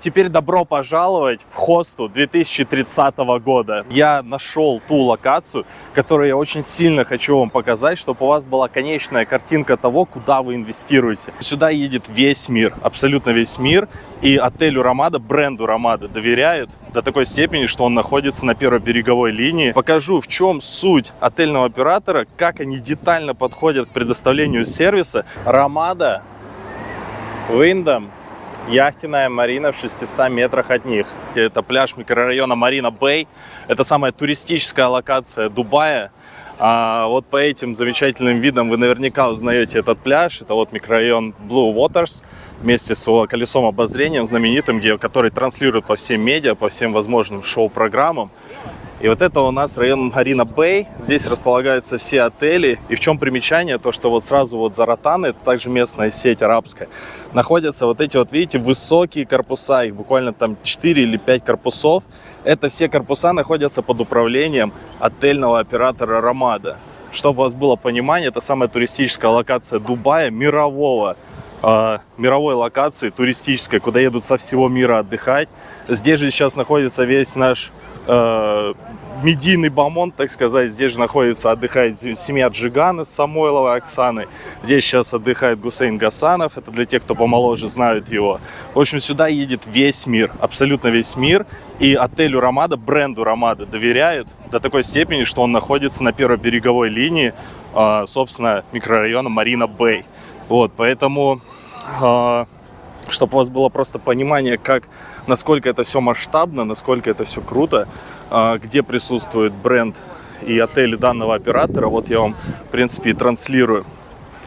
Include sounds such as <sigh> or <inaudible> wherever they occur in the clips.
теперь добро пожаловать в Хосту 2030 года. Я нашел ту локацию, которую я очень сильно хочу вам показать, чтобы у вас была конечная картинка того, куда вы инвестируете. Сюда едет весь мир, абсолютно весь мир. И отелю Ромада, бренду Ромада доверяют до такой степени, что он находится на первой береговой линии. Покажу, в чем суть отельного оператора, как они детально подходят к предоставлению сервиса. Ромада, Виндом, яхтенная марина в 600 метрах от них. Это пляж микрорайона Марина Бэй. Это самая туристическая локация Дубая. А вот по этим замечательным видам вы наверняка узнаете этот пляж. Это вот микрорайон Blue Waters вместе с его колесом обозрения знаменитым, где, который транслирует по всем медиа, по всем возможным шоу-программам. И вот это у нас район Марина Бэй. Здесь располагаются все отели. И в чем примечание? То, что вот сразу вот за Ротаны, это также местная сеть арабская, находятся вот эти вот, видите, высокие корпуса. Их буквально там 4 или 5 корпусов. Это все корпуса находятся под управлением отельного оператора Ромада. Чтобы у вас было понимание, это самая туристическая локация Дубая, мирового э, мировой локации туристической, куда едут со всего мира отдыхать. Здесь же сейчас находится весь наш э, медийный бомонд, так сказать. Здесь же находится, отдыхает семья Джигана с Самойловой Оксаной. Здесь сейчас отдыхает Гусейн Гасанов. Это для тех, кто помоложе знают его. В общем, сюда едет весь мир, абсолютно весь мир. И отелю Ромада, бренду Ромада доверяют до такой степени, что он находится на первой береговой линии, э, собственно, микрорайона Марина Бэй. Вот, поэтому, э, чтобы у вас было просто понимание, как насколько это все масштабно, насколько это все круто, а, где присутствует бренд и отели данного оператора. Вот я вам, в принципе, и транслирую.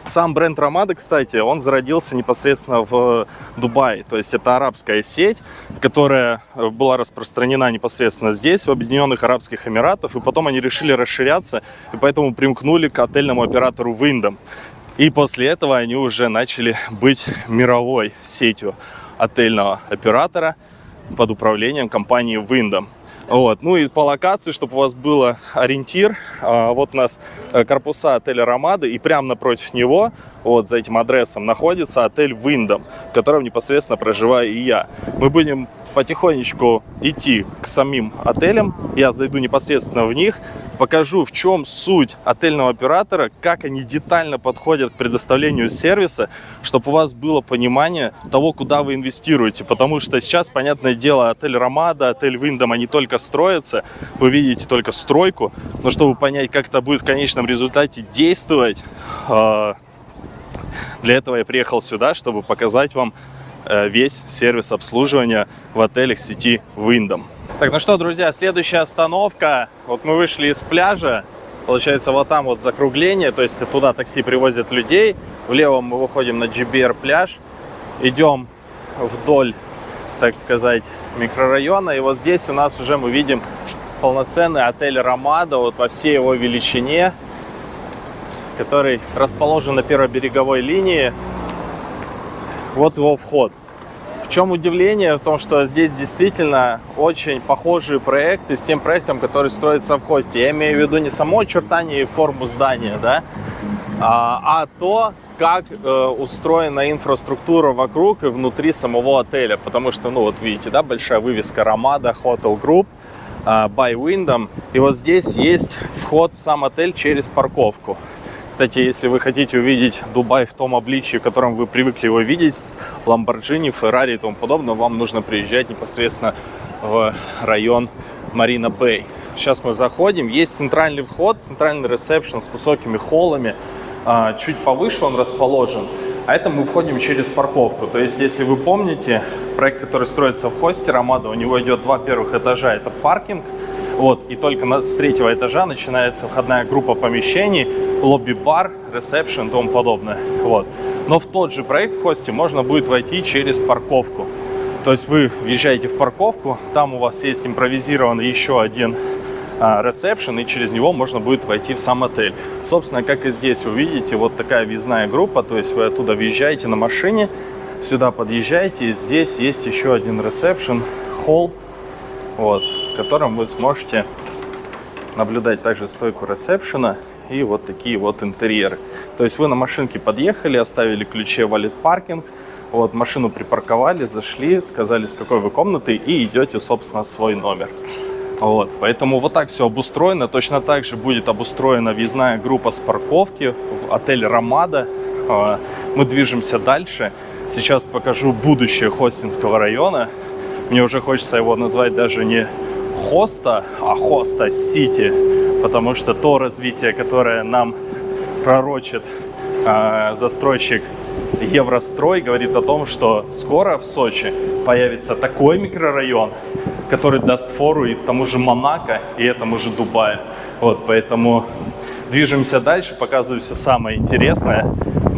Сам бренд Ромада, кстати, он зародился непосредственно в Дубае. То есть это арабская сеть, которая э, была распространена непосредственно здесь, в Объединенных Арабских Эмиратах. И потом они решили расширяться, и поэтому примкнули к отельному оператору Wyndham. И после этого они уже начали быть мировой сетью отельного оператора под управлением компании Wyndham. Вот. Ну и по локации, чтобы у вас был ориентир, а, вот у нас э, корпуса отеля Ромады, и прямо напротив него, вот за этим адресом, находится отель Wyndham, в котором непосредственно проживаю и я. Мы будем потихонечку идти к самим отелям. Я зайду непосредственно в них, покажу, в чем суть отельного оператора, как они детально подходят к предоставлению сервиса, чтобы у вас было понимание того, куда вы инвестируете. Потому что сейчас, понятное дело, отель Ромада, отель Виндом, они только строятся. Вы видите только стройку. Но чтобы понять, как это будет в конечном результате действовать, а, для этого я приехал сюда, чтобы показать вам весь сервис обслуживания в отелях сети Wyndham. Так, ну что, друзья, следующая остановка. Вот мы вышли из пляжа. Получается, вот там вот закругление, то есть туда такси привозят людей. Влево мы выходим на GBR пляж. Идем вдоль, так сказать, микрорайона. И вот здесь у нас уже мы видим полноценный отель Ромада вот во всей его величине, который расположен на первой береговой линии вот его вход. В чем удивление? В том, что здесь действительно очень похожие проекты с тем проектом, который строится в хосте. Я имею в виду не само очертание и форму здания, да, а, а то, как э, устроена инфраструктура вокруг и внутри самого отеля. Потому что, ну вот видите, да, большая вывеска Ромада Hotel Group э, by Wyndham. И вот здесь есть вход в сам отель через парковку. Кстати, если вы хотите увидеть Дубай в том обличии, в котором вы привыкли его видеть, с Ламборджини, Феррари и тому подобное, вам нужно приезжать непосредственно в район Марина Бэй. Сейчас мы заходим, есть центральный вход, центральный ресепшн с высокими холлами, а, чуть повыше он расположен. А это мы входим через парковку. То есть, если вы помните, проект, который строится в хосте Ромада, у него идет два первых этажа, это паркинг, вот, и только с третьего этажа начинается входная группа помещений, лобби-бар, ресепшн и тому подобное. Вот. Но в тот же проект в хосте можно будет войти через парковку. То есть вы въезжаете в парковку, там у вас есть импровизированный еще один ресепшн, и через него можно будет войти в сам отель. Собственно, как и здесь вы видите, вот такая въездная группа, то есть вы оттуда въезжаете на машине, сюда подъезжаете, и здесь есть еще один ресепшн, холл, вот, в котором вы сможете наблюдать также стойку ресепшена и вот такие вот интерьеры. То есть вы на машинке подъехали, оставили ключи в валет паркинг, Вот, машину припарковали, зашли, сказали, с какой вы комнаты, и идете, собственно, в свой номер. Вот, поэтому вот так все обустроено. Точно так же будет обустроена въездная группа с парковки в отель «Ромада». А, мы движемся дальше. Сейчас покажу будущее Хостинского района. Мне уже хочется его назвать даже не Хоста, а Хоста Сити, потому что то развитие, которое нам пророчит э, застройщик Еврострой, говорит о том, что скоро в Сочи появится такой микрорайон, который даст фору и тому же Монако, и этому же Дубаю. Вот, поэтому движемся дальше, показываю все самое интересное.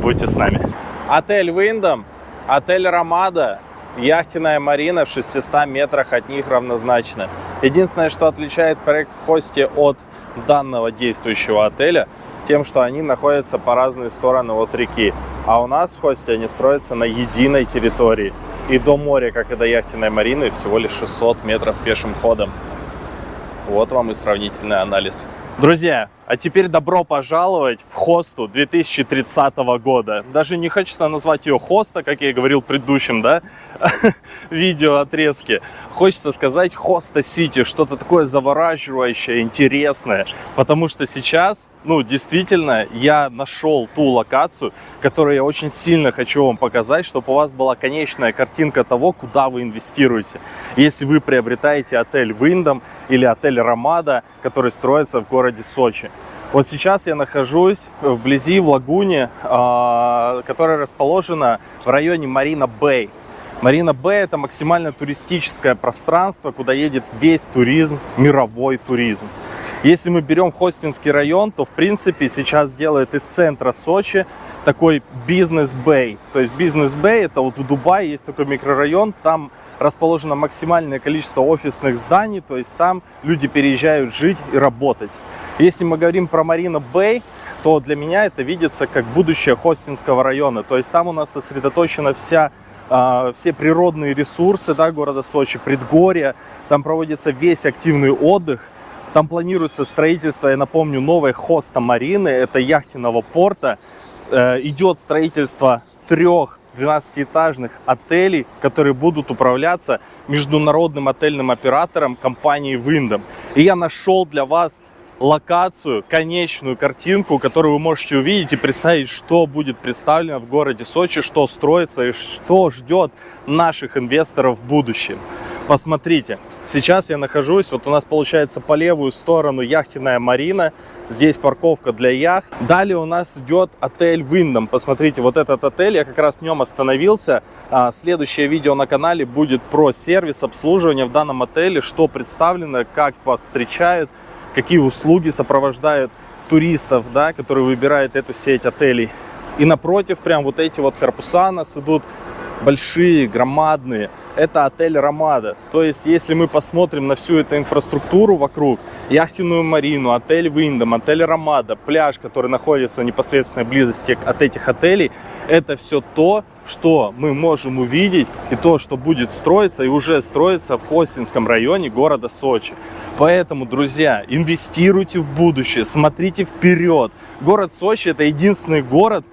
Будьте с нами. Отель Виндом, отель Ромада, яхтенная марина в 600 метрах от них равнозначно. Единственное, что отличает проект в хосте от данного действующего отеля, тем, что они находятся по разные стороны от реки. А у нас в хосте они строятся на единой территории. И до моря, как и до яхтенной марины, всего лишь 600 метров пешим ходом. Вот вам и сравнительный анализ. Друзья, а теперь добро пожаловать в хосту 2030 года. Даже не хочется назвать ее хоста, как я говорил в предыдущем да, <laughs> видео отрезке. Хочется сказать хоста сити, что-то такое завораживающее, интересное. Потому что сейчас, ну, действительно, я нашел ту локацию, которую я очень сильно хочу вам показать, чтобы у вас была конечная картинка того, куда вы инвестируете. Если вы приобретаете отель Виндом или отель Ромада, который строится в городе Сочи. Вот сейчас я нахожусь вблизи в лагуне, а, которая расположена в районе Марина Бэй. Марина Бэй это максимально туристическое пространство, куда едет весь туризм, мировой туризм. Если мы берем Хостинский район, то в принципе сейчас делает из центра Сочи такой бизнес-бэй. То есть бизнес-бэй это вот в Дубае есть такой микрорайон, там расположено максимальное количество офисных зданий, то есть там люди переезжают жить и работать. Если мы говорим про Марина Бэй, то для меня это видится как будущее Хостинского района. То есть там у нас сосредоточена вся а, все природные ресурсы да, города Сочи, предгорья, там проводится весь активный отдых, там планируется строительство, я напомню, новой хоста Марины, это яхтенного порта, э, идет строительство трех 12-этажных отелей, которые будут управляться международным отельным оператором компании Windham. И я нашел для вас локацию, конечную картинку, которую вы можете увидеть и представить, что будет представлено в городе Сочи, что строится и что ждет наших инвесторов в будущем. Посмотрите, сейчас я нахожусь, вот у нас получается по левую сторону яхтенная марина, здесь парковка для яхт. Далее у нас идет отель Виндом. Посмотрите, вот этот отель, я как раз в нем остановился. А, следующее видео на канале будет про сервис обслуживания в данном отеле, что представлено, как вас встречают, какие услуги сопровождают туристов, да, которые выбирают эту сеть отелей. И напротив, прям вот эти вот корпуса нас идут большие, громадные. Это отель Ромада. То есть, если мы посмотрим на всю эту инфраструктуру вокруг, яхтенную марину, отель Виндом, отель Ромада, пляж, который находится в непосредственной близости от этих отелей, это все то, что мы можем увидеть и то, что будет строиться и уже строится в Хостинском районе города Сочи. Поэтому, друзья, инвестируйте в будущее, смотрите вперед. Город Сочи это единственный город,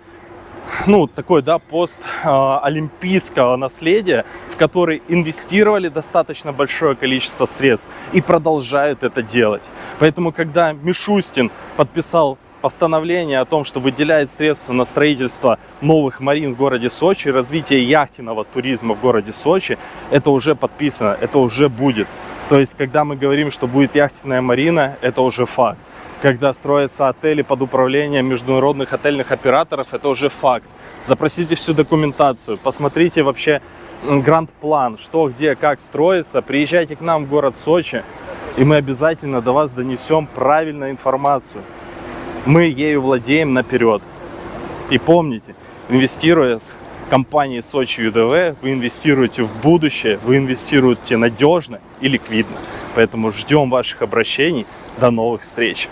ну, такой, да, пост э, олимпийского наследия, в который инвестировали достаточно большое количество средств и продолжают это делать. Поэтому, когда Мишустин подписал постановление о том, что выделяет средства на строительство новых марин в городе Сочи, развитие яхтенного туризма в городе Сочи, это уже подписано, это уже будет. То есть, когда мы говорим, что будет яхтенная марина, это уже факт. Когда строятся отели под управлением международных отельных операторов, это уже факт. Запросите всю документацию, посмотрите вообще гранд-план, что, где, как строится. Приезжайте к нам в город Сочи, и мы обязательно до вас донесем правильную информацию мы ею владеем наперед. И помните, инвестируя с компанией Сочи ЮДВ, вы инвестируете в будущее, вы инвестируете надежно и ликвидно. Поэтому ждем ваших обращений. До новых встреч!